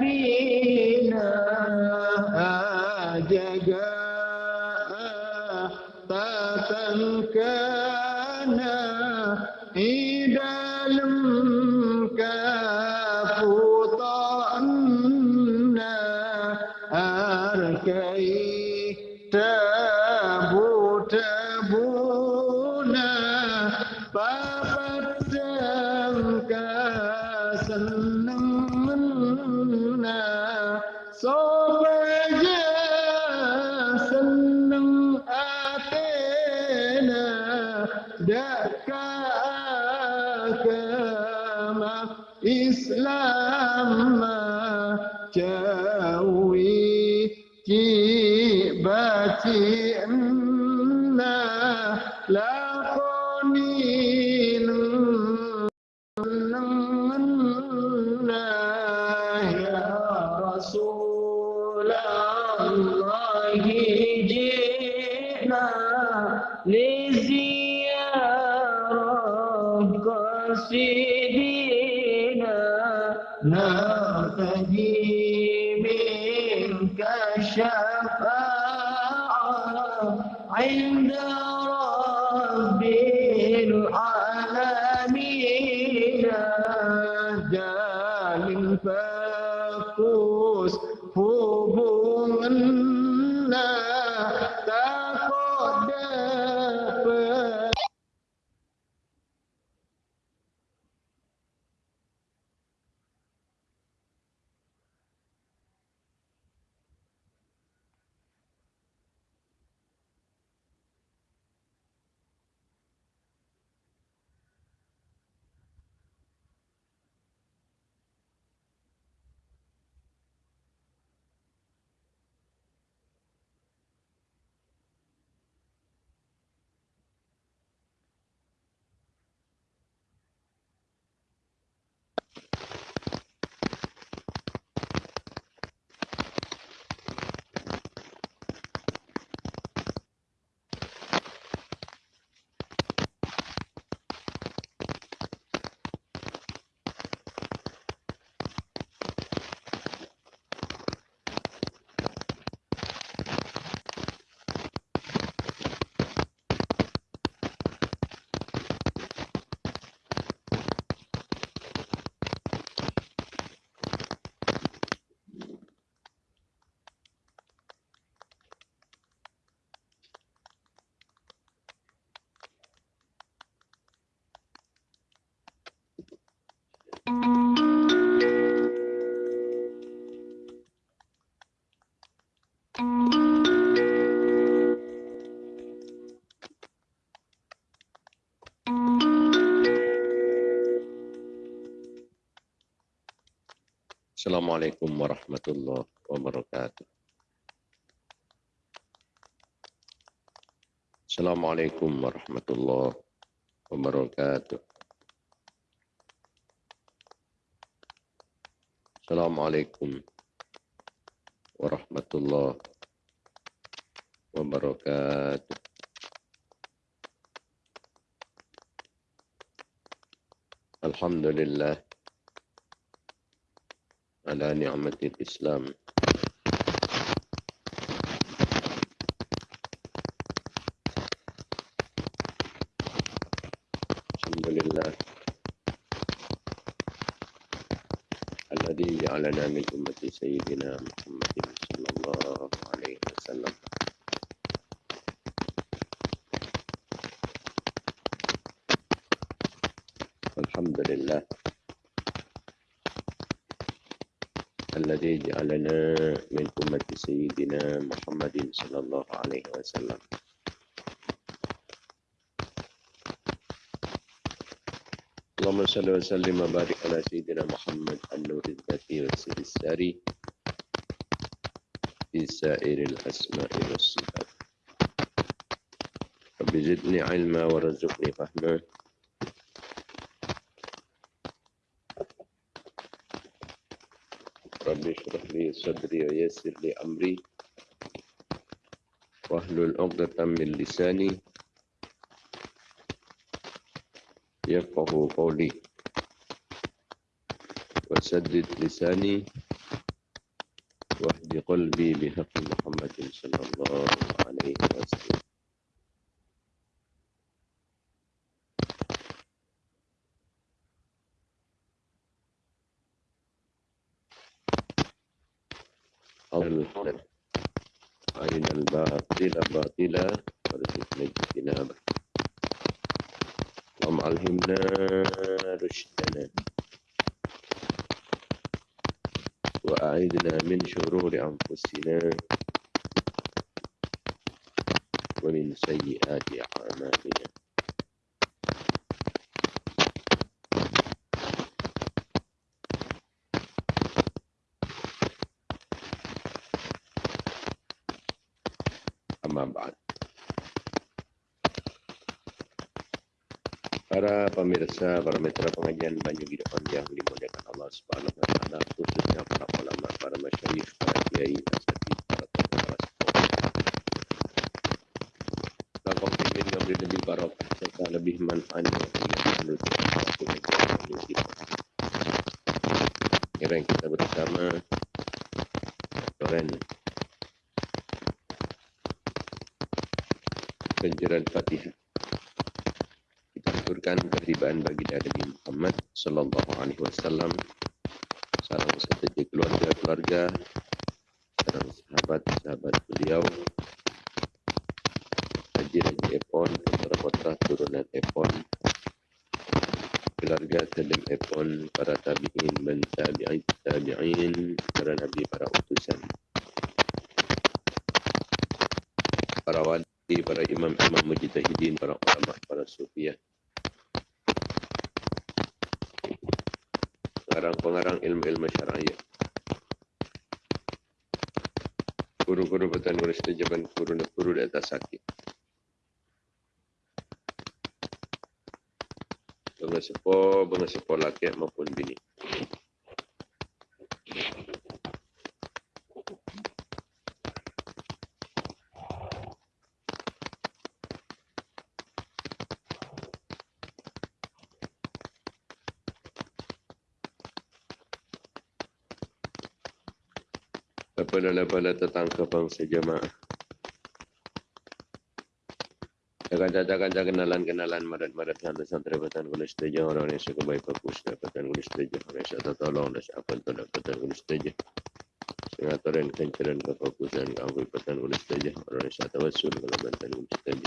bina jaga السلام عليكم ورحمة الله وبركاته. السلام عليكم ورحمة الله وبركاته. السلام عليكم ورحمة الله وبركاته. الحمد لله. على نعمة الإسلام. الحمد لله. الذي جعلنا من أمة سيدنا محمد صلى الله عليه وسلم. الحمد لله. الذي جعلنا من أمة سيدنا محمد صلى الله عليه وسلم. اللهم صل وسلم وبارك على سيدنا محمد النور الذاتي والسر الساري في سائر الأسماء والصفات. رب زدني علما ورزقني فهما رب اشرح لي صدري ويسر لي أمري. واحلل عقدة من لساني يفقه قولي. وسدد لساني في قلبي بحق محمد صلى الله عليه وسلم. من شرور أنفسنا ومن سيئات أعمالنا Amma ba'd. Para pemirsa, para mitra pengajian Banyu Hidupan yang dimuliakan Allah Subhanahu wa taala, khususnya para ulama, para masyayikh, para kiai, asatidz, para tokoh, para sepuh. Lakukan ingin yang lebih barokah serta lebih manfaat yang menuju waktu kita. Kira kita bersama Toren penjuran Fatihah. Kita aturkan keteribaan bagi Nabi Muhammad sallallahu alaihi wasallam. Salam sejahtera keluarga-keluarga, salam sahabat-sahabat beliau. Haji-haji Epon, putra-putra turunan Epon, keluarga Salim Epon, para tabi'in, dan tabi'in, tabi'in, para nabi, para utusan. Para wali para imam-imam mujtahidin, para ulama, para sufiah. Ilmu-ilmu syara'iyah. Guru-guru petani nulis jaban guru-guru di atas sakit. Bangga sepo, bangga sepo laki maupun bini. Lepala-lepala tetangga bangsa jemaah. Jaga-jaga kenalan-kenalan madat-madat santri-santri batan kulis teja orang yang suka baik bagus dapatan kulis teja orang yang suka tolong dan siapa itu dapatan kulis teja. Sengaturan kencaran kefokusan kau batan kulis teja orang yang suka tawasul kalau batan kulis teja.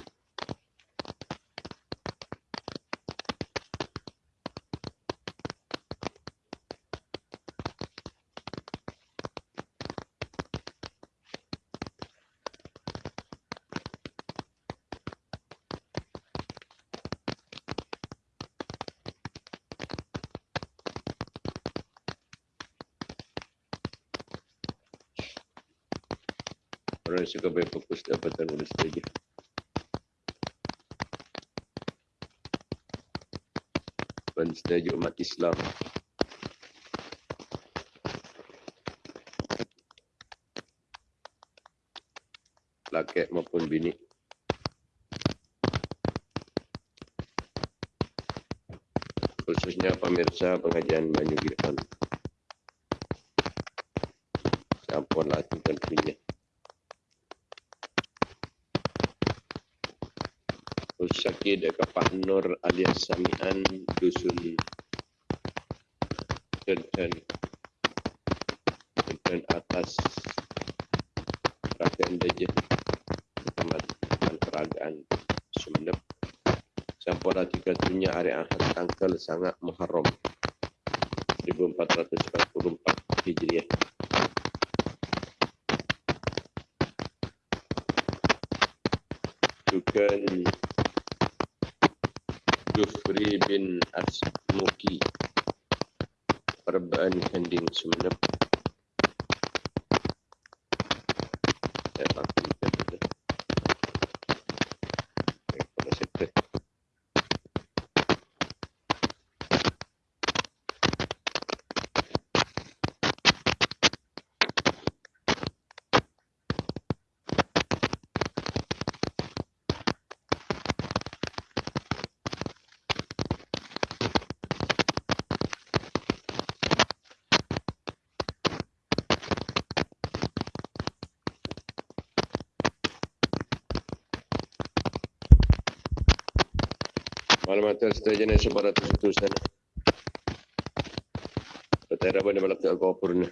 Yang suka baik fokus dapatan kulis teja. Dan setuju umat Islam. Laki maupun bini. Khususnya pemirsa pengajian Banyu Girhan. Sampun latih tentunya. Usaki dekat Pak Nur alias Samian Dusun Denten Denten atas Rakyat Dejah Kecamatan Peragaan Sumeneb. Sampora tiga tunya hari Ahad tanggal sangat Muharram 1444 Hijriah Jufri bin Asmuki Perbaan Kending Sumeneb Malam atas setuju ni separat itu sana. Petera boleh balak ke purna.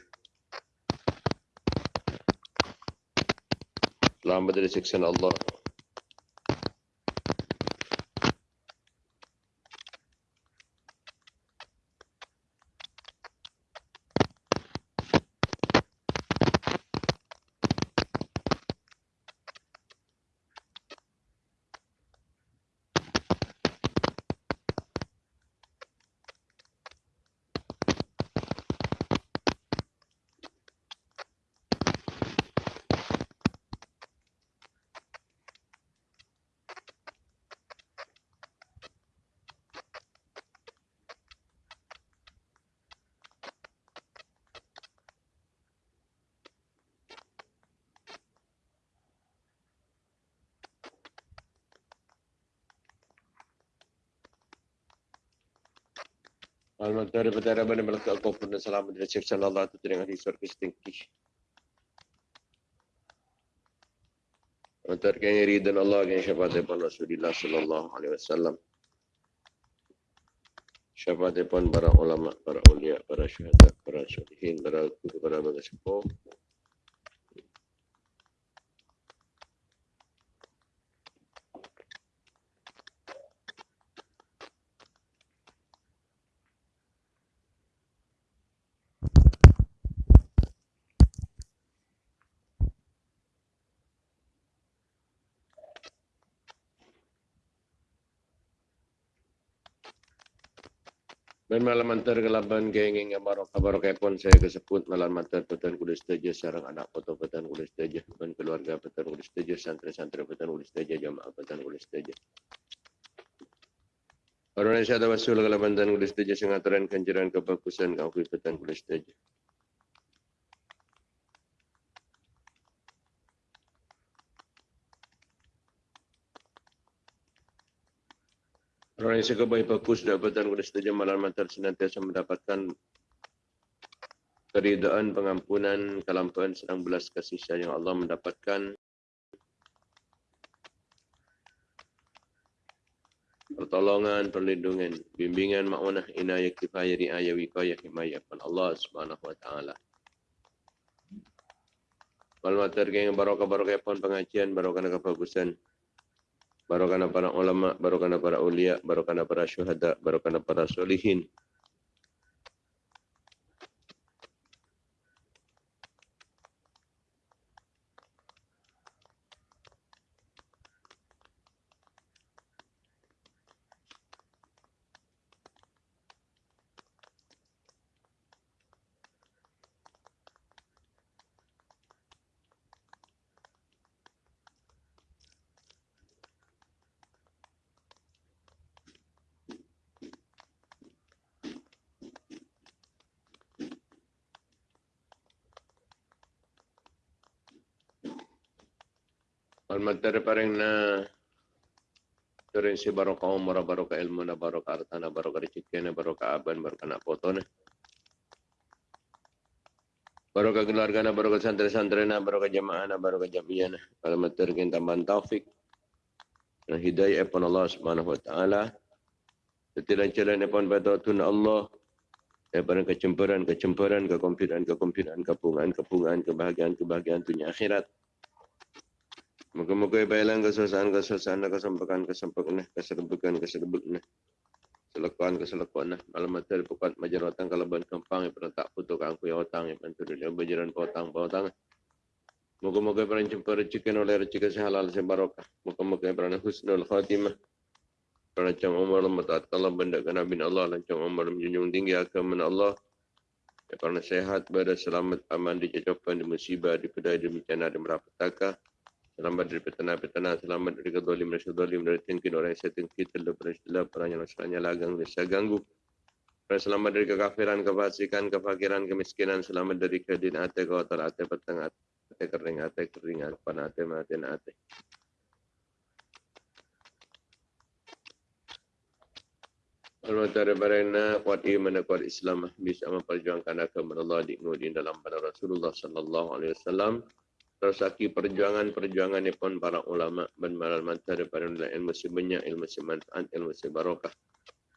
Selamat dari siksa Allah. Alhamdulillah daripada Rabban yang melekat kau pun selamat dari siksa Allah itu dengan hisar kestingki. Antar kaya ridan Allah kaya syafaat depan Rasulullah sallallahu alaihi wasallam. Syafaat depan para ulama, para ulia, para syuhada, para syuhihin, para guru, para bagas Dan malam antar kelaban geng yang baru kabar kepon saya kesebut malam antar petan kulis teja sarang anak foto petan kulis teja dan keluarga petan kulis teja santri-santri petan kulis teja jamaah petan kulis teja. Orang Indonesia ada wasul kelaban petan kulis teja sengaturan kanjaran kebagusan kau petan kulis teja. Orang yang suka baik bagus dapatan kepada setiap malam mantar senantiasa mendapatkan keridaan, pengampunan, kelampahan, sedang belas kasih sayang Allah mendapatkan pertolongan, perlindungan, bimbingan, ma'unah, inayah, kifayah, riayah, wikayah, himayah, Allah subhanahu wa ta'ala. Malam mantar barokah-barokah pun pengajian, barokah kebagusan, barokana para ulama, barokana para ulia, barokana para syuhada, barokana para solihin. Al-Matar paring na si barokah umrah, barokah ilmu na, barokah artana, barokah rezeki na, barokah aban, barokah nak foto na. Barokah keluarga na, barokah santri-santri na, barokah jamaah na, barokah jamiah na. Al-Matar kita tambahan taufik. Dan hidayah pun Allah subhanahu wa ta'ala. Setiap jalan pun pada Tuhan Allah. Daripada kecemburan, kecemburan, kekompiutan, kekompiutan, kepungan, kepungan, kebahagiaan, kebahagiaan dunia akhirat. Moga-moga baiklah kesusahan kesusahan kesempakan kesempakan keserbukan keserbukan selekan keselekan malam mati bukan majaratan kalaban kempang yang tak putuk aku yang otang yang bantu dia berjalan potang potang Moga-moga pernah jumpa rezeki oleh rezeki sehalal sebarokah. Moga-moga pernah husnul khatimah. Pernah cang umar lembatat kalau benda kena bin Allah dan cang umar menjunjung tinggi agama Allah. Ya, pernah sehat, berada selamat, aman, dijajapan, di musibah, di pedai, di bencana, di merapetaka. Selamat dari petana-petana, selamat dari kedolim dan sedolim, dari tingkin orang yang setting kita, dari istilah perang yang masalahnya lagang, ganggu. Dan selamat dari kekafiran, kefasikan, kefakiran, kemiskinan, selamat dari kedin ate, kotor ate, petang ate, kering ate, kering ate, pan ate, mati ate. Al-Matari Barina, kuat iman dan kuat Islam, bisa memperjuangkan agama Allah di dalam pada Rasulullah Sallallahu Alaihi Wasallam Tersaki perjuangan-perjuangan pun para ulama dan para mata daripada ilmu si banyak, ilmu si manfaat, ilmu si barokah.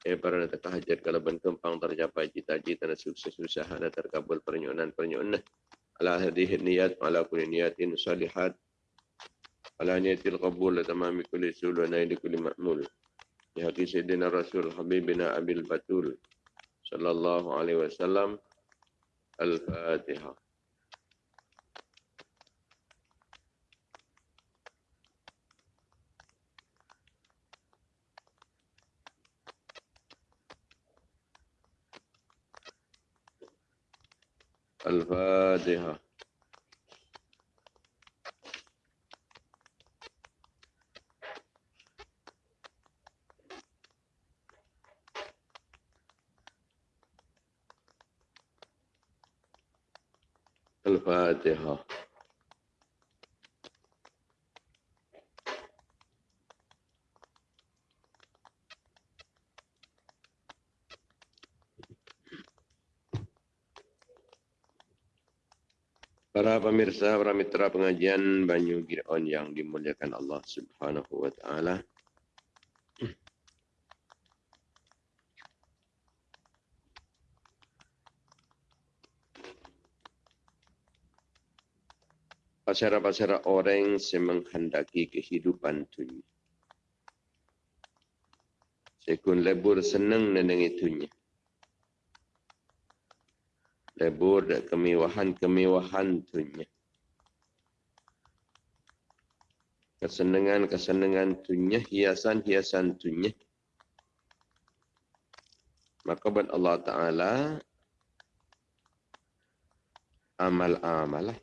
Eh para nak hajat kalau ben kempang tercapai cita-cita dan sukses usaha dan terkabul pernyunan-pernyunan. Ala hadhihi niyat ala kulli niyatin salihat. Ala niyatil qabul la tamami kulli sul wa naili kulli ma'mul. Di hati Sayyidina Rasul Habibina Abil Batul sallallahu alaihi wasallam. Al-Fatihah. الفاتحة. الفاتحة. Pemirsa, para mitra pengajian Banyu Giron yang dimuliakan Allah Subhanahu wa taala. Pasara-pasara orang yang menghendaki kehidupan dunia. Sekun lebur senang neneng itunya lebur dan kemewahan-kemewahan dunia. Kesenangan-kesenangan dunia, hiasan-hiasan dunia. Maka buat Allah Ta'ala amal-amal lah.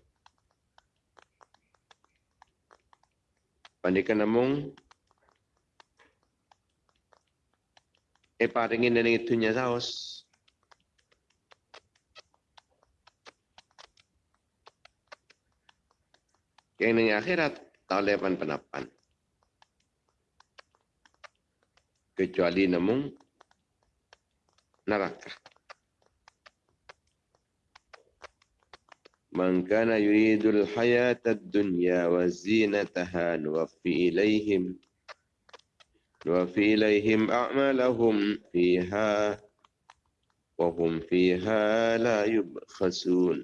Pandikan namung eh paringin dan itunya saus. Yang akhirat, tak boleh penapan. Kecuali namun neraka. Man kana yuridul hayata dunya wa zinataha nuwaffi ilaihim nuwaffi ilaihim a'malahum fiha wa hum fiha la yubkhasun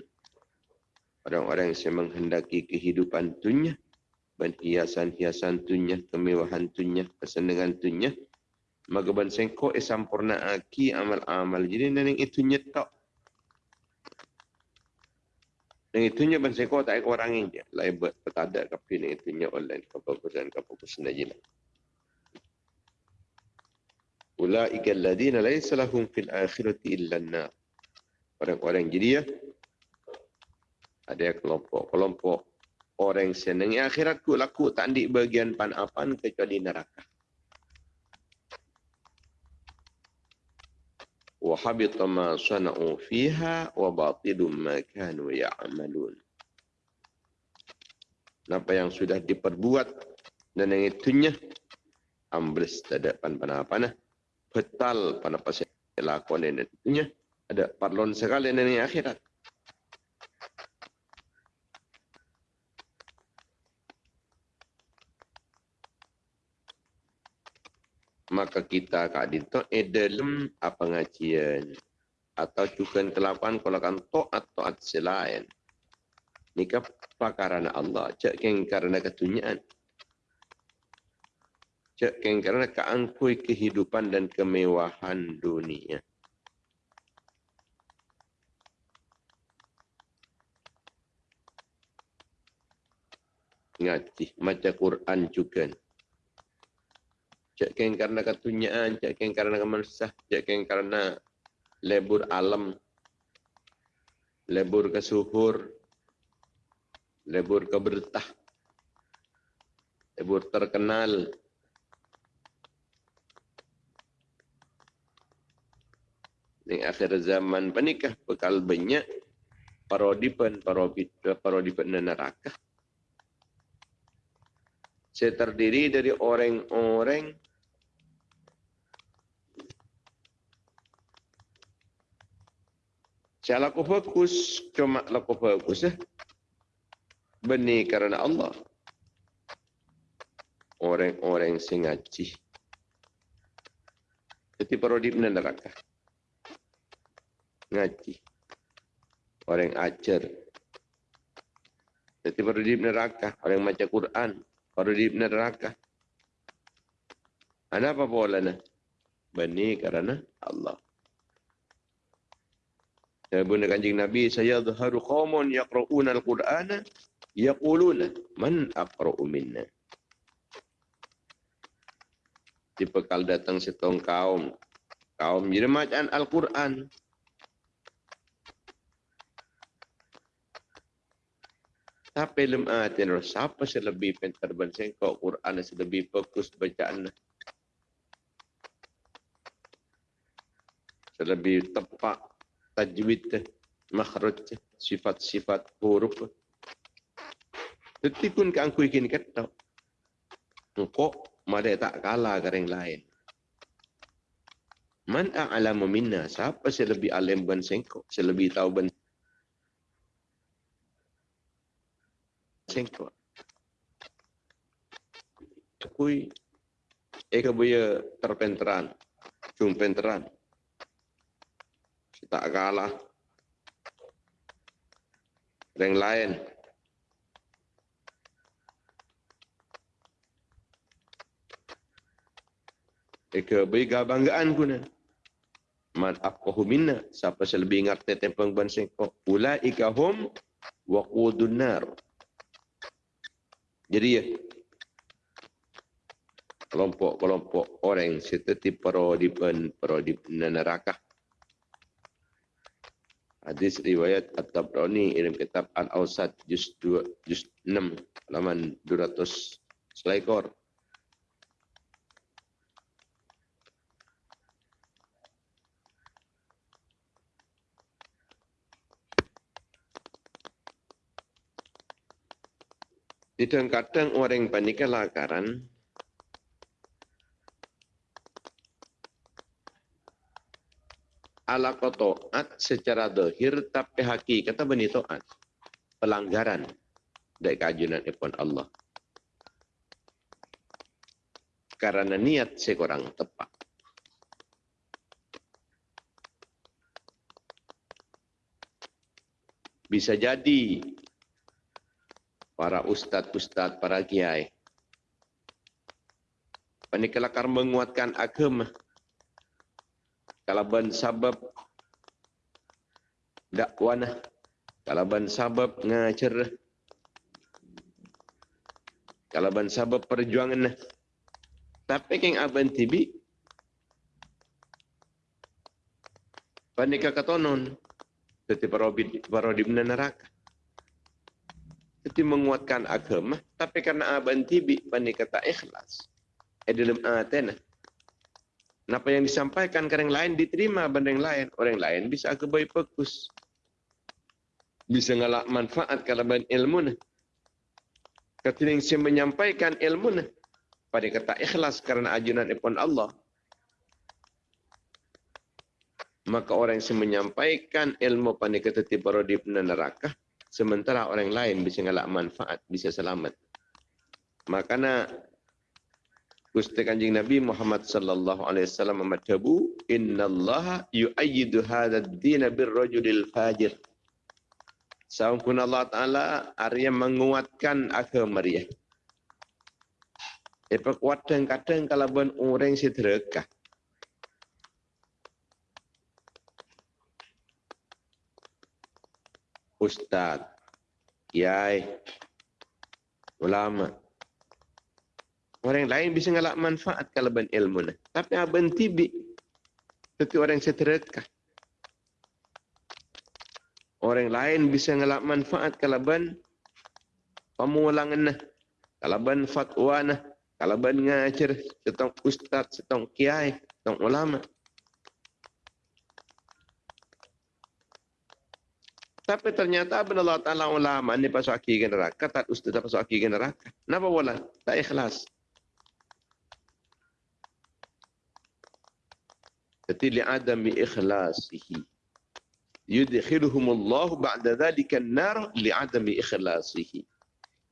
orang-orang yang menghendaki kehidupan dan hiasan-hiasan dunia, kemewahan dunia, kesenangan dunia, maka ban sengko e sampurna aki amal-amal jadi nang itu nyetok. Nang itu nya ban sengko tak orang ini lai buat petada kapi nang itu nya online kebagusan kebagusan aja lah. Ulaika alladziina laysa lahum fil akhirati illa an-nar. Orang-orang jadi ya, ada kelompok-kelompok orang yang senang akhirat ku laku tak di bagian pan apan kecuali neraka. Wa habita ma sana'u fiha wa batilum ma kanu ya'malun. Apa yang sudah diperbuat dan yang itunya ambles tidak pan pan apa nah betal pan apa saya lakukan ini ada parlon sekali dari akhirat. Maka kita kak dito e dalam apa ngajian atau juga kalau kan to atau at selain. Nika pakarana Allah. Cek keng karena ketunyaan cek keng karena keangkui kehidupan dan kemewahan dunia. Ngaji maca Quran juga Keng karena ketunyaan, keng karena kemansah, cak keng karena lebur alam, lebur kesuhur, lebur kebertah, lebur terkenal. Ini akhir zaman penikah bekal banyak parodipan, parodipan neraka. Saya terdiri dari orang-orang Saya laku fokus, cuma laku fokus. Eh. benih kerana Allah. Orang-orang yang ngaji. Jadi perlu di neraka. Ngaji. Orang ajar. Jadi perlu neraka. Orang baca Quran. Perlu di neraka. Ada apa bolanya? Benih kerana Allah. Bunda kanjing Nabi saya dhaharu qaumun yaqra'una al-Qur'ana yaquluna man aqra'u minna. Dibekal datang setong kaum kaum jadi macam Al-Quran. Tapi lem atin siapa selebih pintar berseng kau Quran selebih fokus bacaan. Selebih tepat tajwid makhraj sifat-sifat huruf Detikun ke angku ikin kata. Engkau madai tak kalah ke lain. Man a'lamu minna. Siapa selebih alim ban sengkok. Selebih tahu ban sengkok. Kui. Eka buaya terpenteran. Cumpenteran tak kalah yang lain. Eka bega banggaan kuna. Man afqahu minna. Siapa selebih ngerti tempang bansing ko. Ulaika hum waqudun nar. Jadi ya. Kelompok-kelompok orang seperti para di para di neraka. Hadis riwayat At-Tabrani dalam kitab Al-Awsat juz 2 juz 6 halaman 200 selekor. Kadang-kadang orang yang panik lakaran, ala taat secara dohir tapi hakikat bani taat? Pelanggaran dari kajunan ipon Allah. Karena niat sekurang tepat. Bisa jadi para ustad-ustad, para kiai. Panikalakar menguatkan agama kalaban sabab. Dakwana. Kalaban sabab ngacer. Kalaban sabab perjuangan. Tapi keng aban tibi panika katonon teti parobid parodi neraka. Teti menguatkan agama. Tapi karena aban tibi panika tak ikhlas. Edelem atena Kenapa yang disampaikan ke orang lain diterima pada yang lain. Orang lain bisa ke bayi fokus. Bisa ngalak manfaat kalau ban ilmu. Ketika yang saya menyampaikan ilmu. Pada kata ikhlas karena ajunan ipon Allah. Maka orang yang menyampaikan ilmu pada kata tiba di neraka. Sementara orang lain bisa ngalak manfaat, bisa selamat. Makanya Gusti Kanjeng Nabi Muhammad sallallahu alaihi wasallam madhabu innallaha yu'ayyidu hadzal din birrajulil fajir. Sangkun Allah Ta'ala Arya menguatkan agama dia. Apa kuat kadang kalau ben orang sederhana. Ustaz, kiai, ulama, Orang lain bisa ngalak manfaat kalau ben ilmu ni. Tapi aben tibi. Tapi orang setereka. Orang lain bisa ngalak manfaat kalau ben pemulangan nah. Kalau ben fatwa nah. Kalau ben ngajar setong ustaz, setong kiai, setong ulama. Tapi ternyata benar Allah Ta'ala ulama ni pasal aki neraka, tak ustaz pasal aki neraka. Kenapa wala? Tak ikhlas. Jadi li'adami ikhlasihi. Yudkhiluhum Allah ba'da dhalika an-nar li'adami ikhlasihi.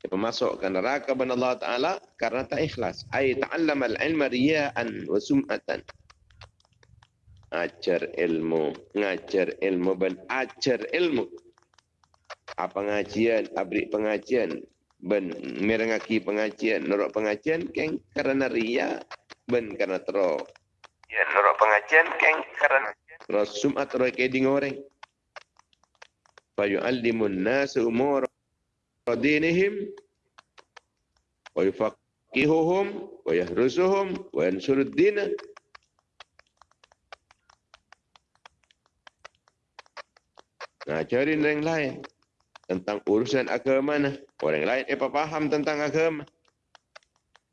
Dia memasukkan neraka kepada Allah Ta'ala karena tak ikhlas. Ay ta'allam al-ilma riya'an wa sum'atan. Ajar ilmu, ngajar ilmu dan ajar ilmu. Apa pengajian, abrik pengajian, ben merengaki pengajian, norok pengajian, keng karena ria, ben karena terok. Ya, norok pengajian, keng karena terok sum'at terok keding orang. Fayu'allimun nasu umur dinihim wa yufaqihuhum wa yahrusuhum wa yansurud dina Nah, cari orang lain tentang urusan agama. Orang lain apa faham tentang agama.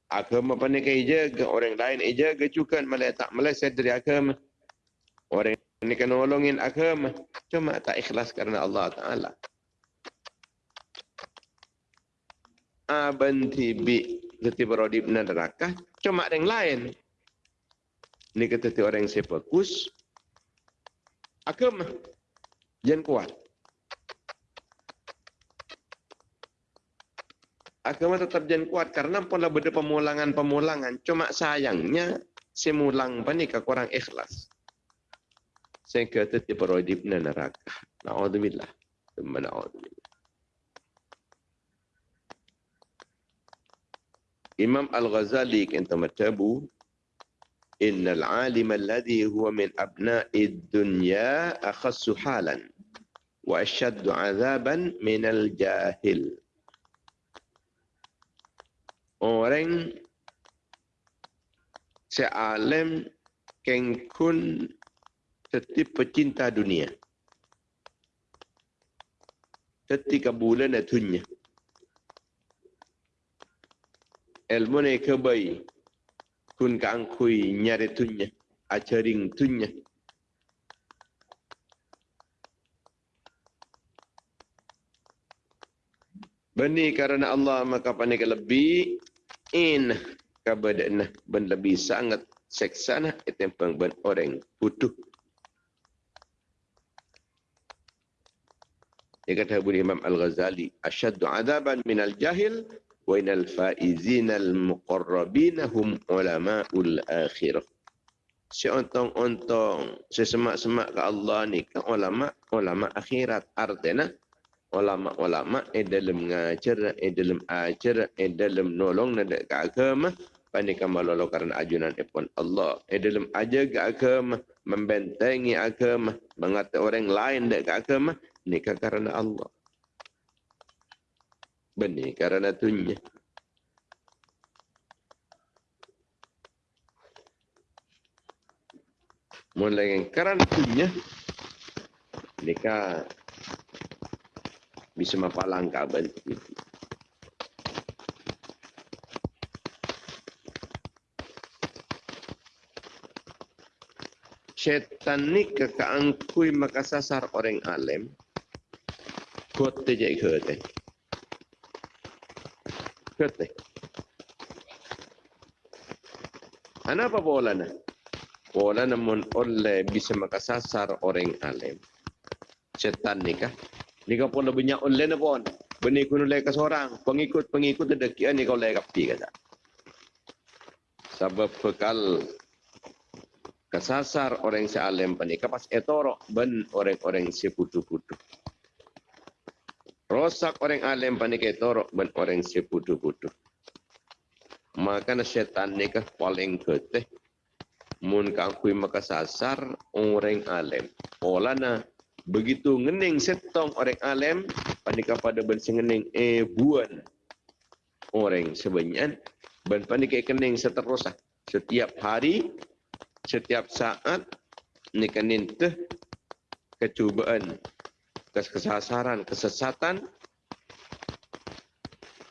Agama pandai kai jaga, orang lain jaga juga malah tak meleset dari agama. Orang ini kan nolongin agama, cuma tak ikhlas karena Allah Taala. abanti bi teti berodi neraka. Cuma yang lain. Ini kata orang yang fokus. Agama. Jangan kuat agama tetap jangan kuat karena pola beda pemulangan-pemulangan cuma sayangnya semulang panik kurang ikhlas. Sehingga teti berodi neraka. Naudzubillah. Naudzubillah. Imam Al-Ghazali kata matabu Innal alim alladhi huwa min abna'i dunya akhassu halan wa ashaddu azaban min al-jahil Orang sealim kengkun setiap pecinta dunia. Ketika bulan dunia. ilmu ni kebai kun ka ang kui nyari tunya acharing tunya Beni karena Allah maka panik lebih in kepada nah ben lebih sangat seksa nah etempang ben orang butuh. Dia kata Abu Imam Al Ghazali, asyaddu adaban min al jahil, wain al faizin al-muqarrabina hum ulama ul akhir." Si ontong ontong, si semak semak ke Allah ni, ke ulama ulama akhirat artinya ulama-ulama yang dalam mengajar, yang dalam ajar, yang dalam nolong dan ke agama, panikan malolo karena ajunan ipon Allah. Yang dalam ajar ke agama, membentengi agama, mengata orang lain ke agama, nikah karena Allah benih karena tunya. Mulai karena tunya, mereka bisa mapalang kabel itu. Setan ni kekaangkui maka sasar orang alim. Kote jai kote kete. Kenapa bola na? Bola namun oleh bisa makasasar orang alim. Setan nikah. Nikah pun lebih banyak oleh na pun. Benih kuno leka seorang. Pengikut-pengikut ada kian ni kau leka pi kata. Sebab bekal kesasar orang si alim penikah pas etoro ben orang-orang si putu-putu. Rosak orang alim panik torok ben orang si putu-putu. Maka setan ni kah paling keteh. Mun kakui maka sasar orang alim. Olana begitu ngening setong orang alim panik pada ben sengening eh buan orang sebenyan ben panik kening seterusah setiap hari setiap saat ni kanin teh kecubaan kesasaran, kesesatan,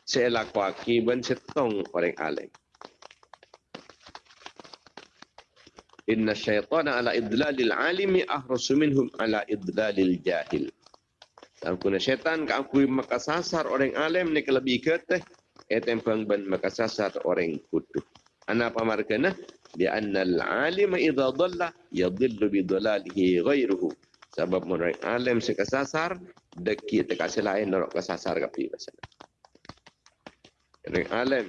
saya akibat setong orang alim. Inna syaitana ala idlalil alimi ahrasu minhum ala idlalil jahil. Dan kuna syaitan ka aku makasasar orang alim ni lebih keteh etempang ban makasasar orang kutu. Ana pamarkana bi anna al alima idza dhalla yadhillu bi dhalalihi ghayruhu. Sebab menurut alim si kesasar, deki te kasih lain orang kesasar ke pergi pasal. Orang alim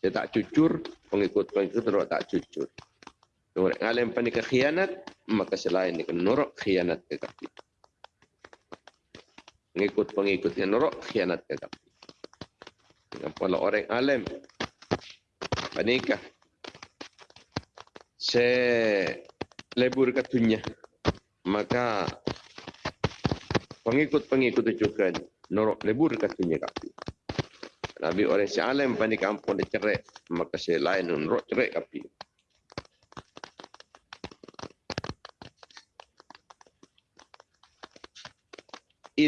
dia tak cucur, pengikut-pengikut orang tak cucur. Orang alim pandai khianat, maka selain ini norok khianat ke kaki. Pengikut-pengikut yang norok khianat ke kaki. Kalau orang alim panikah se lebur katunya maka pengikut-pengikut juga norok lebur katunya kaki. Nabi orang si alim panik kampung dia cerai maka si lain norok cerai kaki.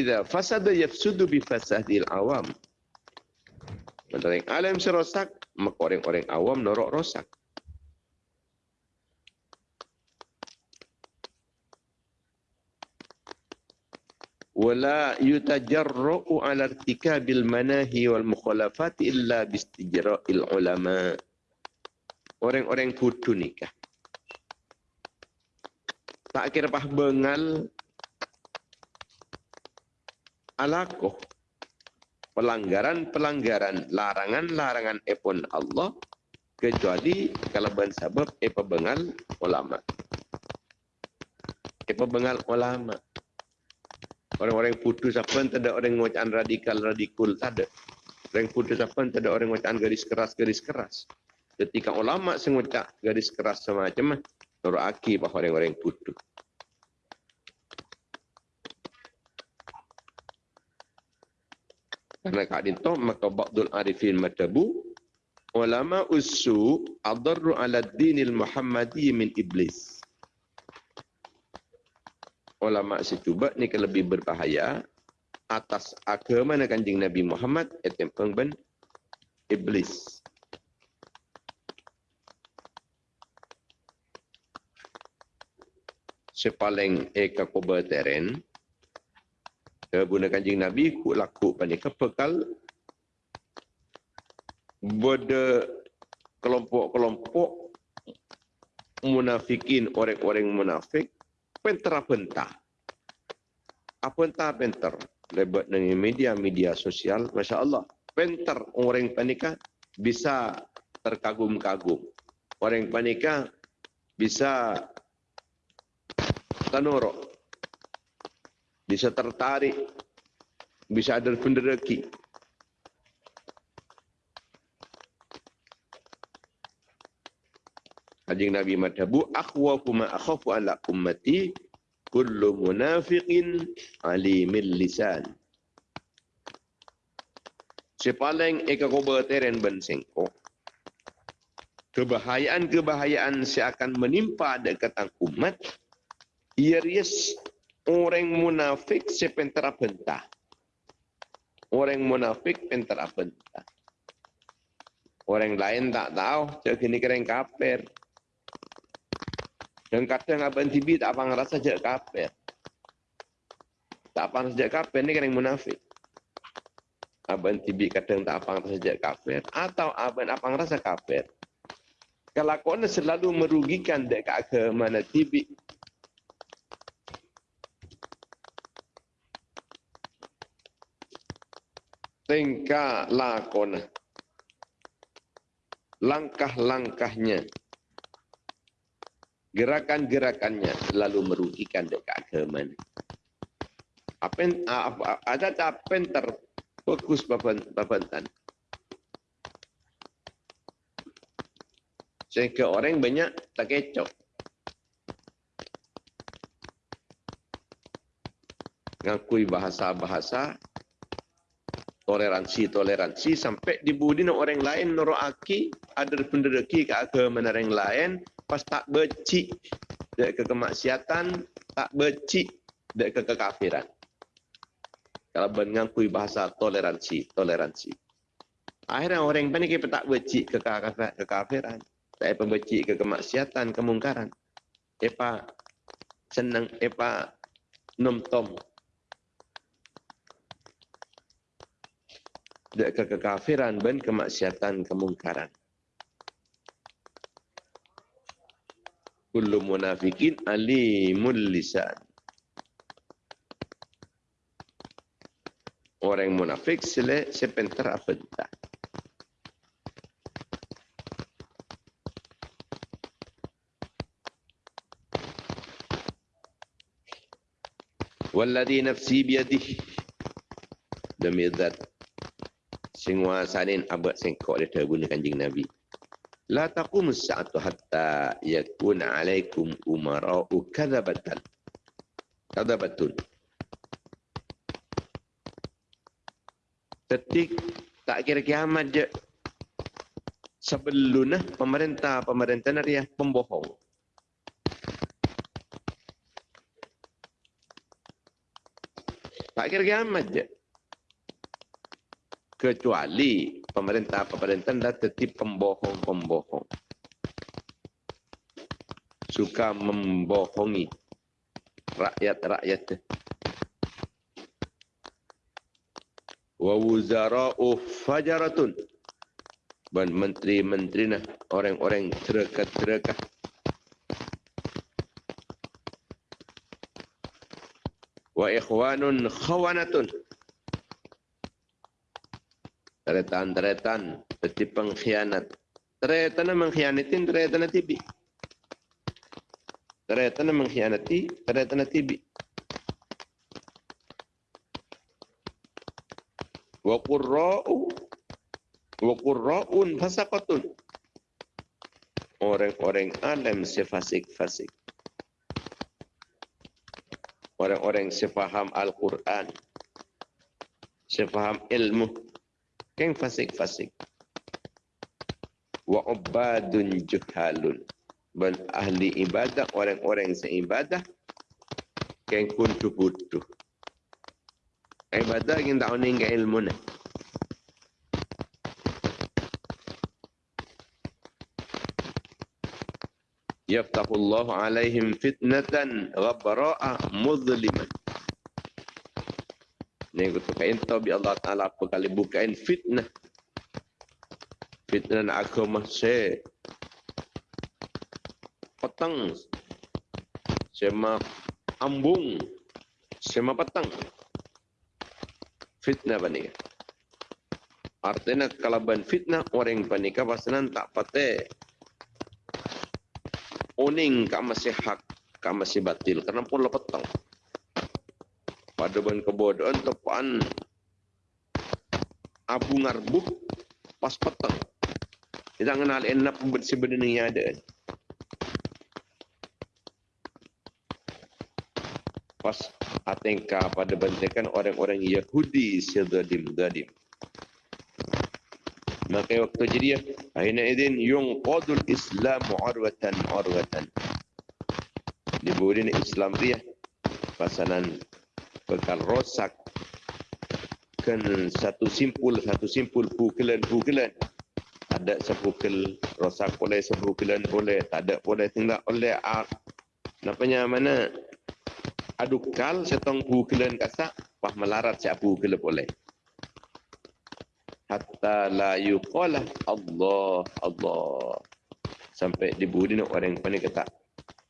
idza fasada yafsudu bi fasadil awam. Mendering alam serosak maka orang-orang awam norok rosak. Wala yutajarru ala irtikabil manahi wal mukhalafat illa bistijra'il ulama. Orang-orang kudu nikah. Tak kira pah bengal alakoh pelanggaran-pelanggaran larangan-larangan epon Allah kecuali kalau sebab epa bengal ulama epa bengal ulama Orang-orang putus apa tak ada orang ngocaan radikal radikul tak ada. Orang putus apa tak ada orang ngocaan garis keras garis keras. Ketika ulama sengocak garis keras semacam Nur aki bahawa orang-orang putus. Karena kak dinto maka ba'dul arifin matabu ulama usu adarru ala dinil muhammadi min iblis ulama secuba ni kan lebih berbahaya atas agama nak kanjing Nabi Muhammad etem pengben iblis. Sepaling eka koba teren guna kanjing Nabi ku laku panik kepekal bode kelompok-kelompok munafikin orang-orang munafik pentera pentah. Apa entah penter? Lebat dengan media-media sosial, Masya Allah. Penter orang panika bisa terkagum-kagum. Orang panika bisa tanorok. Bisa tertarik. Bisa ada penderaki. Kanjeng Nabi madhabu akhwafu ma akhafu ala ummati kullu munafiqin alimil lisan. Sepaling eka koba teren ben. Kebahayaan-kebahayaan seakan menimpa dekat umat. Iris orang munafik sepentera bentah. Orang munafik pentera bentah. Orang lain tak tahu, cak ini keren kafir. Dan kadang abang tibi tak apa ngerasa je kafir. Tak apa ngerasa je kafir, ni kan yang munafik. Abang tibi kadang tak apa ngerasa je kafir. Atau abang apa ngerasa kafir. Kau selalu merugikan dekat ke mana tibi. Tingkah lakona. Langkah-langkahnya gerakan-gerakannya selalu merugikan dekat ni. Apa ada tak penter fokus bapak bapak Sehingga orang banyak tak kecok. Ngakui bahasa-bahasa toleransi-toleransi sampai dibudi orang lain noro aki ada pendereki ke agama orang lain pas tak becik dek ke kemaksiatan, tak becik dek ke kekafiran. Kalau mengakui bahasa toleransi, toleransi. Akhirnya orang yang panik tak becik ke kekafiran. Tak apa becik ke kemaksiatan, kemungkaran. Epa senang, epa nom-tom. ke kekafiran dan kemaksiatan kemungkaran. Kullu munafikin alimul lisan. Orang munafik sele sepenter apa tak. Walladhi nafsi biadih. Demi zat Sing wasanin abad sengkok dia terguna kanjing Nabi. La taqum sa'atu hatta yakuna alaikum umara'u kadhabatan. Kadhabatun. Detik tak kira kiamat je. Sebelumnya pemerintah pemerintah dia pembohong. Tak kira kiamat je. Kecuali pemerintah-pemerintah dah tetap pembohong-pembohong. Suka membohongi rakyat-rakyat. Wa wuzara'u fajaratun. Dan menteri-menteri nah, orang-orang terekat-terekat. Wa ikhwanun khawanatun. Teretan-teretan, seperti pengkhianat. Teretan mengkhianatin, teretan tibi. Teretan mengkhianati, teretan tibi. Wa qurra'u wa qurra'un fasaqatun. Orang-orang alim sefasik-fasik. Orang-orang sefaham Al-Quran. Sefaham ilmu. Keng fasik-fasik. Wa ubadun juhalun. Dan ahli ibadah, orang-orang seibadah. Keng kuntu butuh. Ibadah yang tak uning ke ilmu ni. Yaftahullahu alaihim fitnatan ghabbara'a muzliman. Tu kain tahu bi Allah Ta'ala apa kali bukain fitnah. Fitnah nak agama se. Petang. Sema ambung. Sema petang. Fitnah panika. Artinya kalau ban fitnah orang panika pasanan tak patah. Oning hak, kak masih batil. Karena pun petang pada ban kebodohan tepan abu ngarbuh pas petang. Kita kenal enak sebenarnya ada. Pas atengka pada bantekan orang-orang Yahudi sedadim dadim. Maka waktu jadi ya, akhirnya idin yung qadul Islam arwatan arwatan. Diburin Islam dia pasanan rosak. Kan satu simpul satu simpul pukulan pukulan. Ada sepukul rosak boleh sepukulan boleh. Tak ada boleh tinggal oleh ar napanya mana? Adukal setong pukulan kasak pah melarat siap pukul boleh. Hatta la yuqala Allah Allah. Sampai dibudi orang panik kata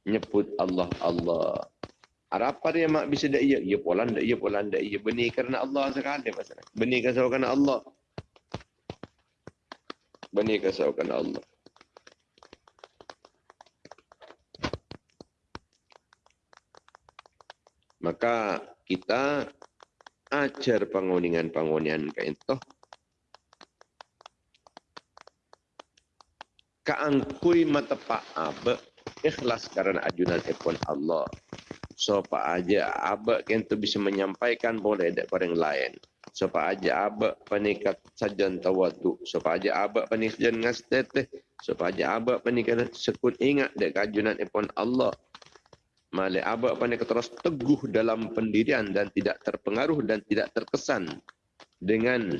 nyebut Allah Allah apa dia mak bisa dak iya? Ya polan dak iya polan dak iya. Benih kerana Allah sekali masalah. Benih kasau kerana Allah. Benih kasau kerana Allah. Maka kita ajar penguningan-penguningan ke itu. Kaangkui mata pak abe ikhlas karena ajunan epon Allah siapa aja abak yang tu bisa menyampaikan boleh ada orang lain. Siapa aja abak panikat sajan tawadu. Siapa aja abak panikat sajan ngasteteh. Siapa aja abak panikat sekut ingat dek kajunan ipon Allah. Male abak panikat terus teguh dalam pendirian dan tidak terpengaruh dan tidak terkesan dengan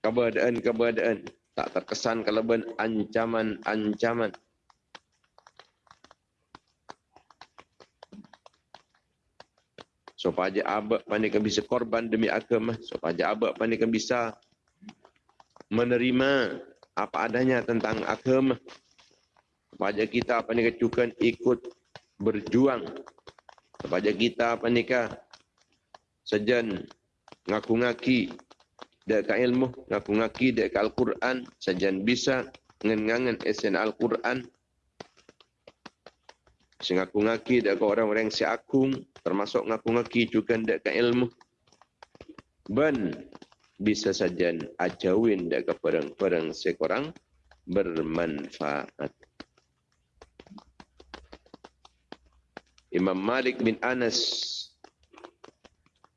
keberadaan-keberadaan tak terkesan kalau ancaman-ancaman supaya abak pandai bisa korban demi agama supaya abak pandai bisa menerima apa adanya tentang agama. Supaya kita pandai juga ikut berjuang. Supaya kita pandai sejan ngaku ngaki dek ilmu ngaku ngaki dek Al-Quran sejan bisa ngengangan esen Al-Quran Sing ngaku ngaki dak orang-orang si akung termasuk ngaku ngaki juga ke ilmu. Ben bisa saja ajawin ke perang-perang sekorang bermanfaat. Imam Malik bin Anas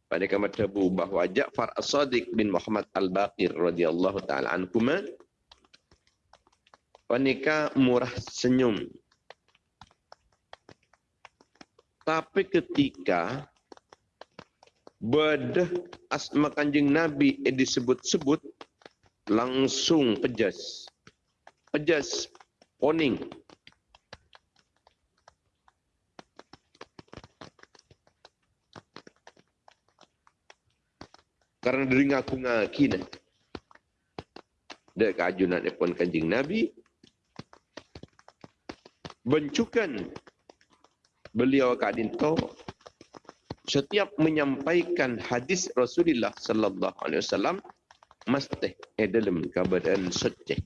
pada kamar tabu bahawa Ja'far As-Sadiq bin Muhammad Al-Baqir radhiyallahu taala anhuma wanita murah senyum tapi ketika bedah asma kanjeng Nabi eh disebut-sebut langsung pejas pejas poning Karena dari ngaku ngaki ni. Dek kajunan pun kanjing Nabi. Bencukan beliau kadin to setiap menyampaikan hadis Rasulullah sallallahu alaihi wasallam mesti eh dalam keadaan suci.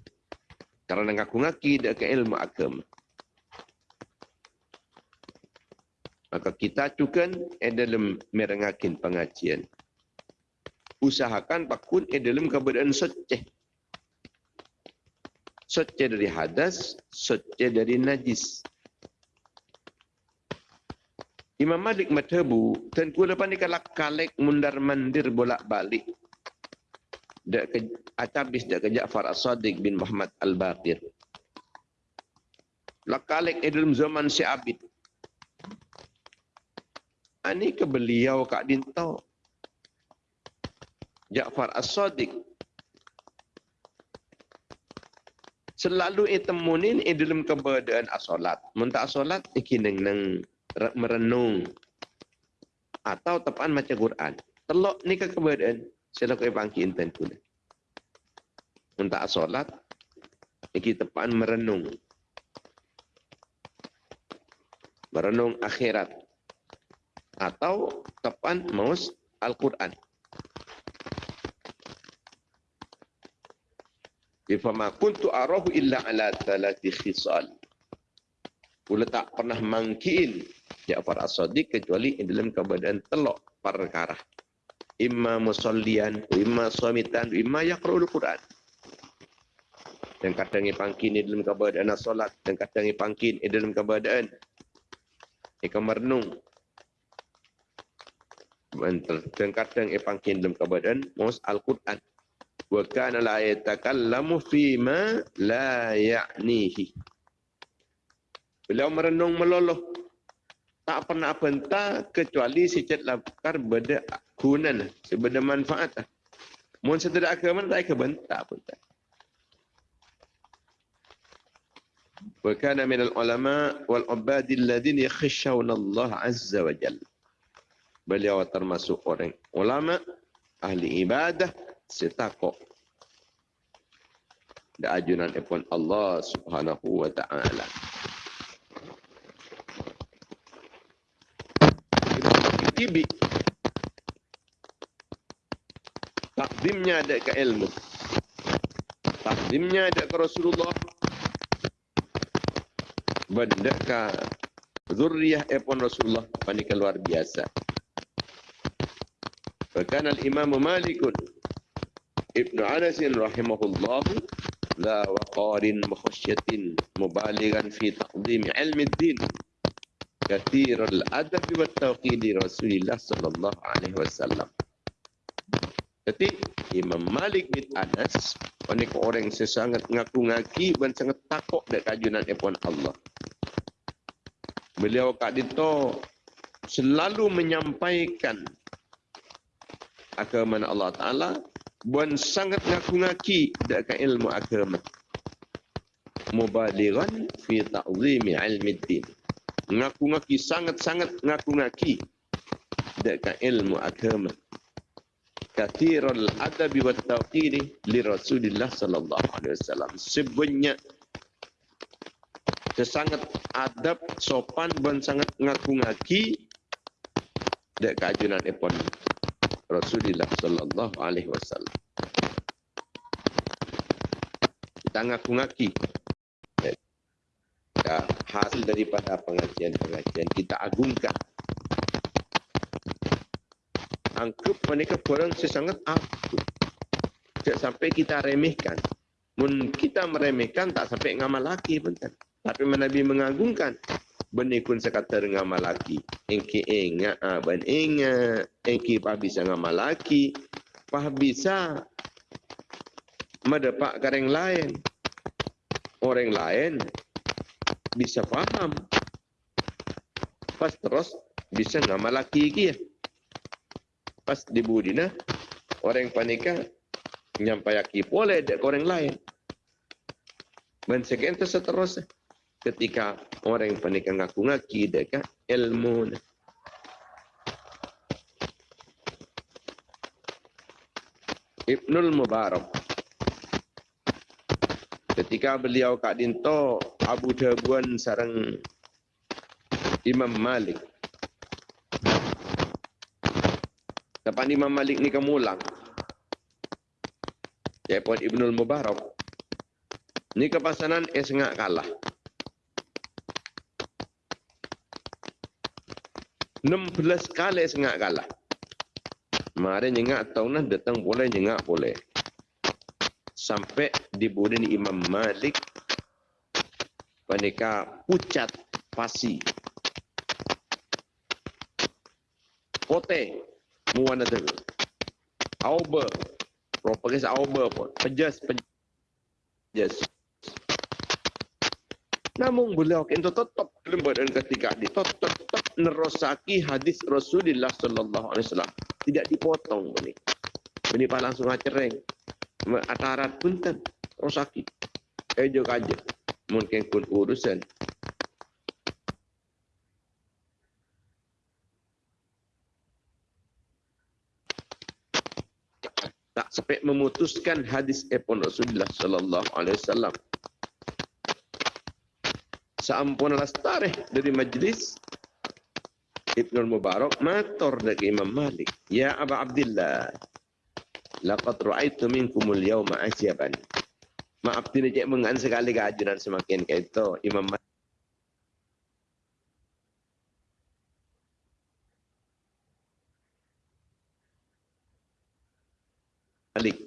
Karena ngaku ngaki dek ke ilmu agama. Maka kita cukan eh dalam merengakin pengajian usahakan pakun e dalam keadaan suci. Suci dari hadas, suci dari najis. Imam Malik madhabu, dan ku lepas ni kalak kalek mundar mandir bolak balik. Dak ke atabis dak ke Ja'far As-Sadiq bin Muhammad Al-Baqir. Lakalek e dalam zaman si Abid. Ani ke beliau kak dintau. Ja'far As-Sadiq selalu itemunin i dalam keberadaan asolat. Muntah asolat ikineng nang merenung atau tepan macam Quran. Telok ni ke keberadaan sila kau bangki inten pula. Muntah asolat iki tepan merenung. Merenung akhirat atau tepan maus Al-Quran. Ifama kuntu arahu illa ala thalati khisal. Kula tak pernah mangkin Ja'far As-Sadiq kecuali dalam keadaan telok perkara. Imma musallian, imma suamitan, imma yaqra'ul Quran. Dan kadang pangkin dalam keadaan solat, dan kadang pangkin dalam keadaan ikan merenung. Dan kadang pangkin dalam keadaan mus Al-Quran wa kana la yatakallamu fi ma la ya'nihi. Beliau merenung meloloh. Tak pernah bentah kecuali sejat lapar beda gunan, sebeda manfaat. Mun sederak agama tak ke bentah pun tak. Wa kana min al-ulama wal ubadi alladhina yakhshawna Allah azza wa jalla. Beliau termasuk orang ulama ahli ibadah setakok da ajunan epon Allah Subhanahu wa taala. Tibi takdimnya ada ke ilmu. Takdimnya ada ke Rasulullah. Benda ke zurriyah epon Rasulullah panik luar biasa. Bahkan al-Imam Malikun ابن انس رحمه الله ذا وقار مخشية مبالغا في تقديم علم الدين كثير الادب والتوقير لرسول الله صلى الله عليه وسلم Jadi Imam Malik bin Anas Ini orang yang sangat ngaku ngaki dan sangat takut dari kajunan Epon Allah. Beliau Kak Dito selalu menyampaikan agama Allah Ta'ala buan sangat ngaku-ngaki dak ilmu agama mubalighan fi ta'zimi ilmi din ngaku-ngaki sangat-sangat ngaku-ngaki dak ilmu agama kathirul adabi wa tawqiri li Rasulillah sallallahu alaihi wasallam sebanyak sangat adab sopan dan sangat ngaku-ngaki dak kajunan epon Rasulullah sallallahu alaihi wasallam. Kita ngaku ngaki. Hasil daripada pengajian-pengajian kita agungkan. Angkup mereka kurang sesangat aku. Tak sampai kita remehkan. Mun kita meremehkan tak sampai ngamal lagi pun kan. Tapi Nabi mengagungkan. Benih pun sekata ngamal lagi. Engki ingat, ah, ben ingat. Engki pah bisa ngamal lagi. Pah bisa mendapat orang lain. Orang lain bisa faham. Pas terus bisa ngamal lagi lagi ya. Pas di budina orang panika nyampaikan boleh dek orang lain. Dan sekian seterusnya. Ketika orang panika ngaku ngaki dek ilmu. Ibnul Mubarak. Ketika beliau Kak Dinto Abu Dhabuan sarang Imam Malik. Depan Imam Malik ni kemulang. Ya pun Ibnul Mubarak. Ni kepasanan eh sengak kalah. 16 kali sengak kalah. Mari nyengak tahunan datang boleh nyengak boleh. Sampai di budin Imam Malik mereka pucat pasi. Pote muana tu. Auber propaganda auber pun. Pejas pejas. Namun beliau itu tetap lembut dan ketika di tetap, nerosaki hadis Rasulullah Sallallahu Alaihi Wasallam tidak dipotong ini. Ini pak langsung acereng. Atarat pun kan rosaki. Ejo kaje. Mungkin pun urusan. Tak sampai memutuskan hadis epon Rasulullah Sallallahu Alaihi Wasallam. Seampun lastareh dari majlis Ibnu Mubarak matur dari Imam Malik. Ya Aba Abdullah laqad ra'aitu minkumul yawma ajaban maaf tidak cek mengan sekali keajuran semakin. Kayak itu Imam Malik Malik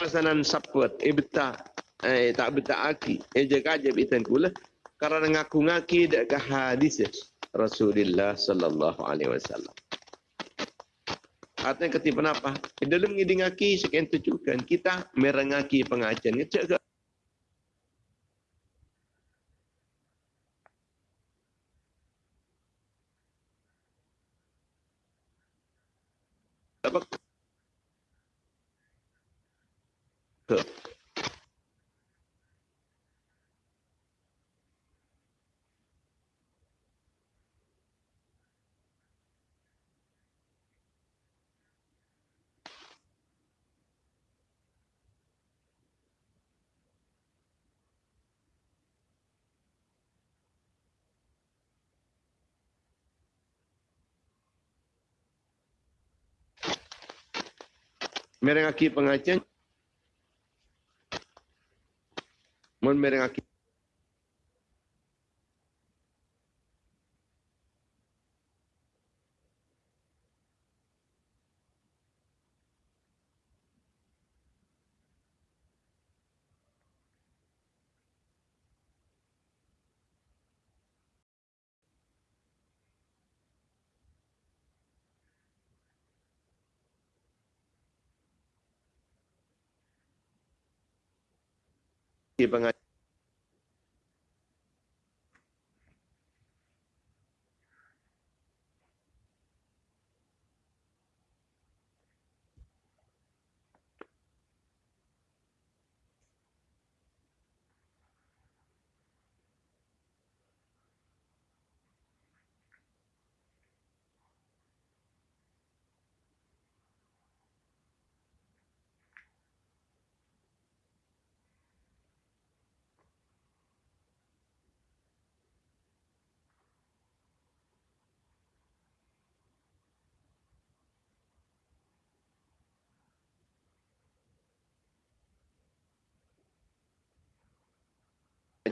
Pesanan saput, eh betah, eh tak betah aki, eh jaga aja bitan kula. Karena ngaku ngaki dekat hadis Rasulullah Sallallahu Alaihi Wasallam. Artinya ketika kenapa? Eh, dalam ngidi ngaki sekian tujukan kita merengaki pengajian. Ngecek ke apa ke? Merengaki pengajian mun merengaki pengajian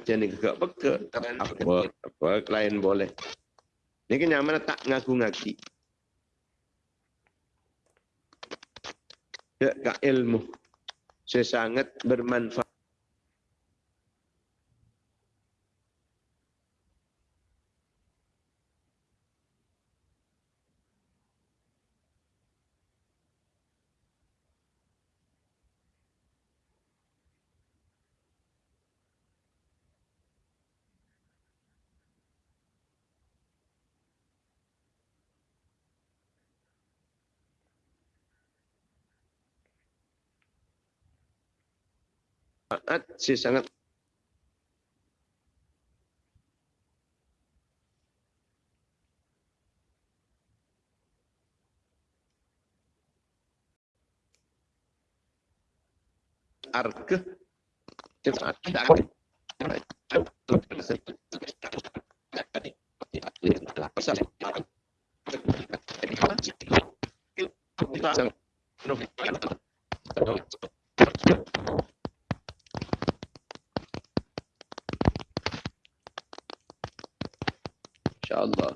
macam ni gak peka. Apa, apa lain boleh. Ni kan yang mana tak ngaku-ngaki. Ya, kak ilmu. Saya sangat bermanfaat. Saat saya sangat arke InsyaAllah.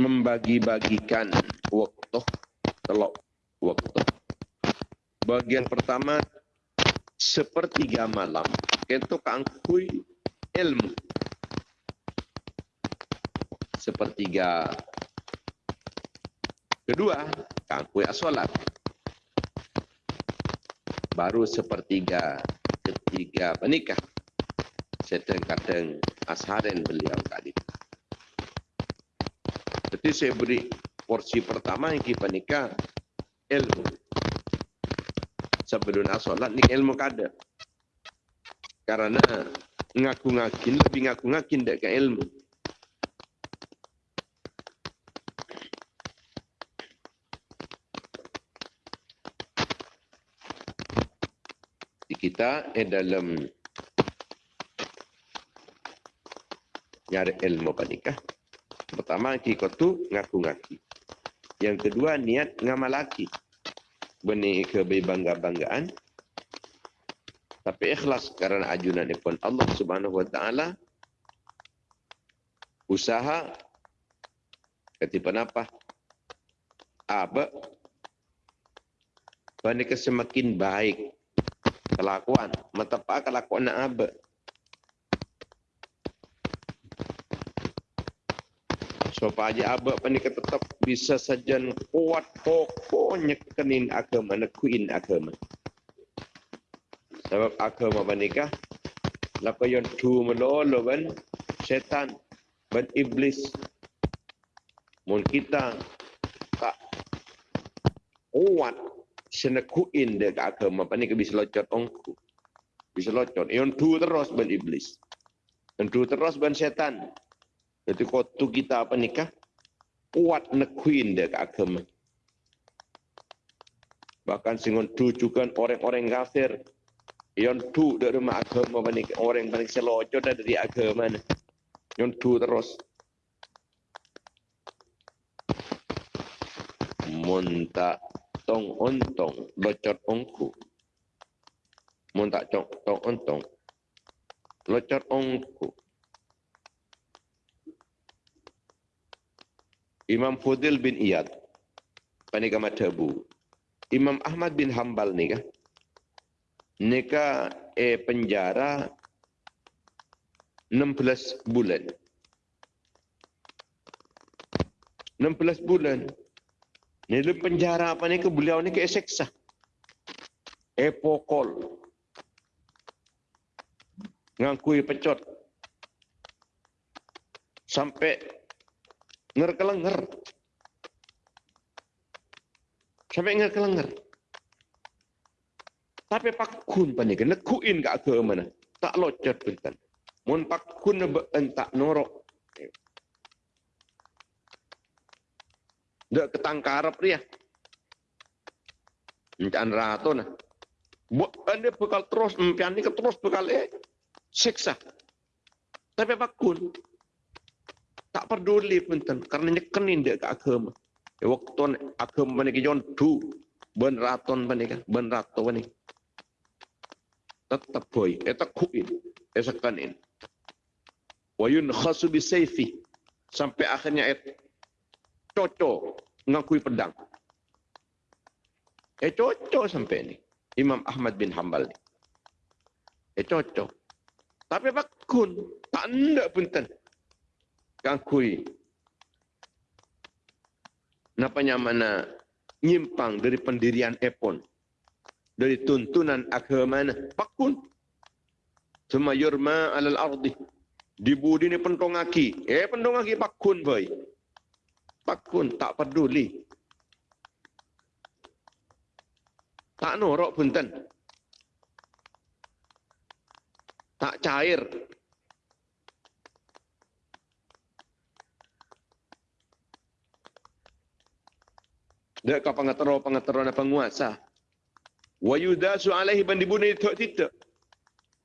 membagi-bagikan waktu telok waktu. Bagian pertama sepertiga malam itu kangkui ilmu sepertiga kedua kangkui asolat baru sepertiga ketiga menikah. Sedang-kadang asharen beliau kali jadi saya beri porsi pertama yang kita nikah ilmu. Sebelum asolat ni ilmu kada karena ngaku-ngakin lebih ngaku-ngakin dekat ilmu kita eh dalam nyari ilmu panikah. Pertama kita tu ngaku-ngaki. Yang kedua niat ngamalaki. Benih ke bangga-banggaan. Tapi ikhlas karena ajunan pun Allah Subhanahu wa taala usaha ketika apa? Apa? Panikah semakin baik kelakuan. Metapa kelakuan nak apa supaya apa ni tetap bisa saja kuat pokoknya kenin agama nekuin agama. Sebab agama panikah lapa yang tu melolo ban setan ban iblis. Mun kita tak kuat senekuin dia ke agama apa ni ke bisa locot ongku? Bisa locot yang tu terus ben iblis. Yang tu terus ben setan. Jadi kotu kita apa nikah kuat nekuin ke agama. Bahkan singon tu juga orang-orang kafir. Yang tu dari rumah agama apa ni orang paling selocot dari agama yang tu terus. Muntak tong ontong locot ongku. Mun tak cok tong ontong locot ongku. Imam Fudil bin Iyad panika madhabu Imam Ahmad bin Hambal ni nika e penjara 16 bulan. 16 bulan Ni dalam penjara apa ni ke beliau ni ke seksa. Epokol. Ngakui pecot. Sampai ngerkelenger. Sampai ngerkelenger. Tapi pak kun pa ni ke nekuin ke agama mana. Tak locot bentan. Mun pak kun tak norok Dak ketangkarap dia. Encan rato nah. Buat anda bekal terus, empian ni terus bekal eh. Seksa. Tapi bakun. Tak peduli pun ten. Karena nyekenin dia ke agama. Ya, waktu agama ni kejon tu. Ben raton pa ni ka. Ben rato ni. Tetap boy. Eta kuin. Eta kanin. Wa yun khasu bi sayfi. Sampai akhirnya et cocok ngakui pedang. Eh cocok sampai ni. Imam Ahmad bin Hanbal ni. Eh cocok. Tapi bakun. Tak ada pun ten. Ngakui. Napanya mana nyimpang dari pendirian Epon. Dari tuntunan agama mana. Bakun. Cuma yurma alal ardi. Dibudi ni pentongaki. Eh pentongaki bakun boy. Bakun tak peduli. Tak norok punten. Tak cair. Dek kau pengatero pengatero na penguasa. Wa yudasu alaihi ban itu tidak.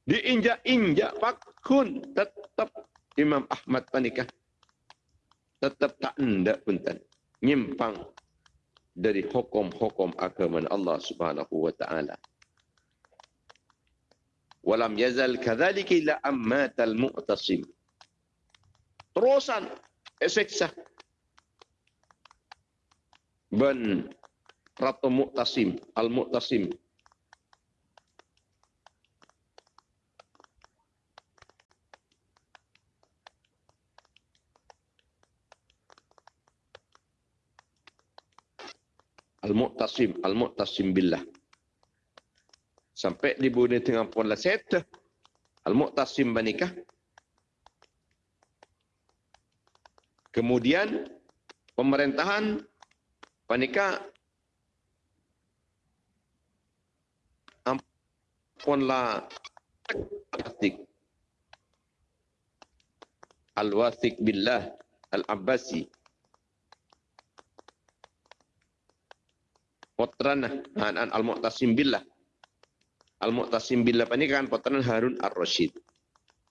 Diinjak-injak pakun tetap Imam Ahmad panikah. Tetap tak hendak punten. Nyimpang dari hukum-hukum agama Allah Subhanahu wa taala. Walam yazal kadzalika ila ammatal mu'tasim. Terusan eseksa ben Ratu Mu'tasim, Al-Mu'tasim. Al-Mu'tasim, Al-Mu'tasim billah. Sampai dibunuh tengah pun lah set. Al-Mu'tasim banikah. Kemudian pemerintahan ampunlah Al-Wasik Al-Wasik Billah Al-Abbasi Potran Hanan Al-Mu'tasim Billah Al-Mu'tasim Billah ini kan potran Harun Ar-Rashid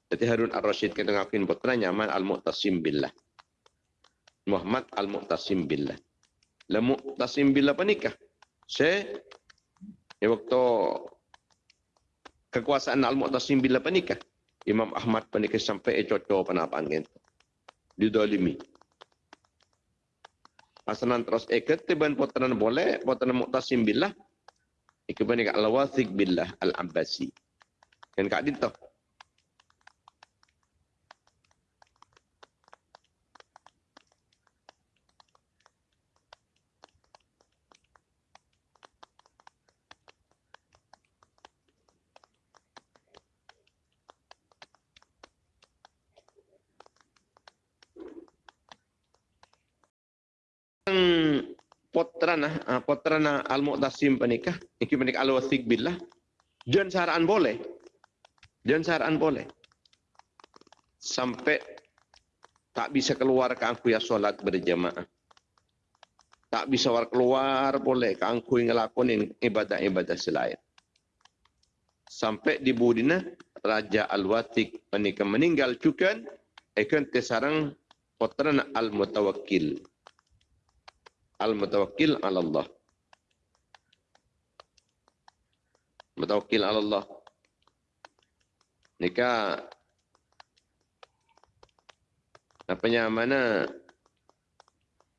jadi Harun Ar-Rashid kita ngakuin potran nyaman Al-Mu'tasim Billah Muhammad Al-Mu'tasim Billah Lamu tasim bila panikah? Saya ya waktu kekuasaan Al-Mu'tasim bila panikah? Imam Ahmad panikah sampai ecoco panapaan gitu. Didolimi. Asanan terus ikat tiban potanan boleh, potanan Mu'tasim billah. Ikat panikah Al-Wathiq billah Al-Abbasi. Kan kak dintoh. Potrana uh, potrana al mu'tasim panikah iki panik al wasik billah. Dan saran boleh? Dan saran boleh? Sampai tak bisa keluar ke aku ya solat berjamaah tak bisa keluar boleh ke aku ngelakonin ibadah-ibadah selain. Sampai di budina raja al watik panikah meninggal juga ikan tesarang potrana al mutawakkil Al-Mutawakkil ala Allah. Mutawakkil ala Allah. Nika apanya mana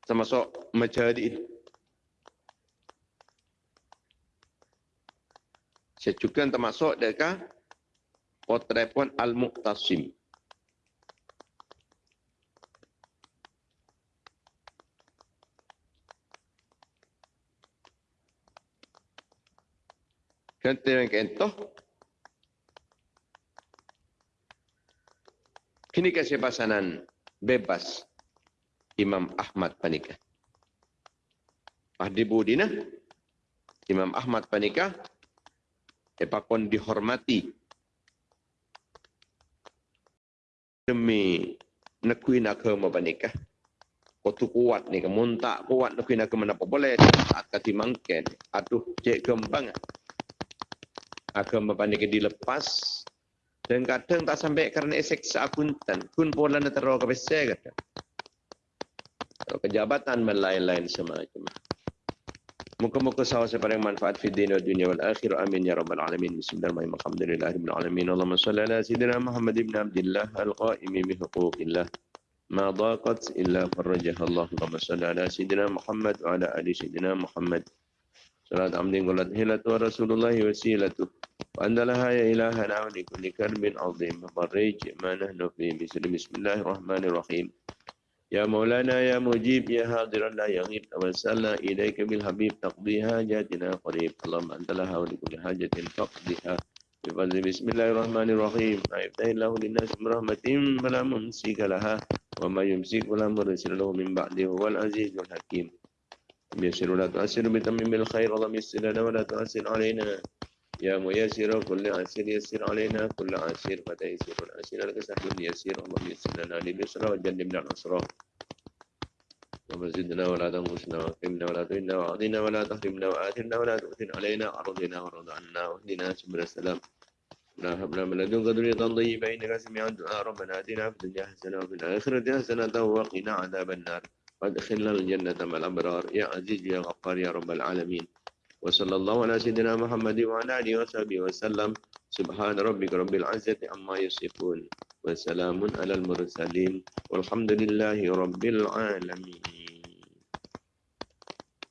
termasuk saya juga termasuk dekat potret pun al-muqtasim. Kente yang kentoh. Kini kasih pasanan bebas Imam Ahmad Panika. Ahdi Budina, Imam Ahmad Panika, epakon dihormati demi nekui nak ke mabanika. Kau tu kuat ni, kamu tak kuat nekui nak ke mana boleh saat kati mangken. Aduh, cek gembang agama pandai dilepas Dan kadang tak sampai kerana seksa akuntan. Kun pola na taro ka bese kata. Atau kejabatan dan lain-lain semacam. Muka-muka sawa sepaling manfaat fi din wa dunia wal akhir. Amin ya rabbal alamin. Bismillahirrahmanirrahim. Alhamdulillahirabbil alamin. Allahumma salli ala sayyidina Muhammad ibn Abdullah al-qaimi bi huquqillah. ما ضاقت إلا فرجها الله اللهم صل على سيدنا محمد وعلى آل سيدنا محمد صلاة عمد قلت هلة ورسول الله وسيلته وأن لها يا إلهنا ولكل كرب عظيم فرج ما نحن فيه بسم بسم الله الرحمن الرحيم يا مولانا يا مجيب يا حاضر لا يغيب توسلنا إليك بالحبيب تقضي حاجاتنا قريب اللهم أنت لها ولكل حاجة فقضها بفضل بسم الله الرحمن الرحيم ما يفتح الله للناس من رحمة فلا ممسك لها وما يمسك فلا مرسل له من بعده هو العزيز الحكيم يسر ولا تؤسر بتمم الخير اللهم يسر لنا ولا تؤسر علينا. يا ميسر كل عسير يسر علينا كل عسير فتيسير العسير لك سهل يسير اللهم يسر لنا لليسر. وجنبنا العسرى اللهم زدنا ولا تنقصنا واكرمنا ولا تهنا وعظنا ولا تحرمنا وآثرنا ولا تؤثر علينا. أرضنا وارض عنا واهدنا سبل السلام. لا هب لنا من لدنك ذرية طيبة إنك سميع الدعاء ربنا آتنا في الدنيا حسنة وفي الآخرة حسنة وقنا عذاب النار. وأدخلنا الجنة مع الأبرار. يا عزيز يا غفار يا رب العالمين. وصلى الله على سيدنا محمد وعلى آله وصحبه وسلم. سبحان ربك رب العزة عما يصفون. وسلام على المرسلين. والحمد لله رب العالمين.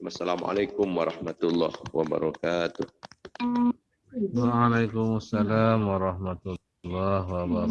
السلام عليكم ورحمة الله وبركاته. Waalaikumsalam warahmatullahi wabarakatuh.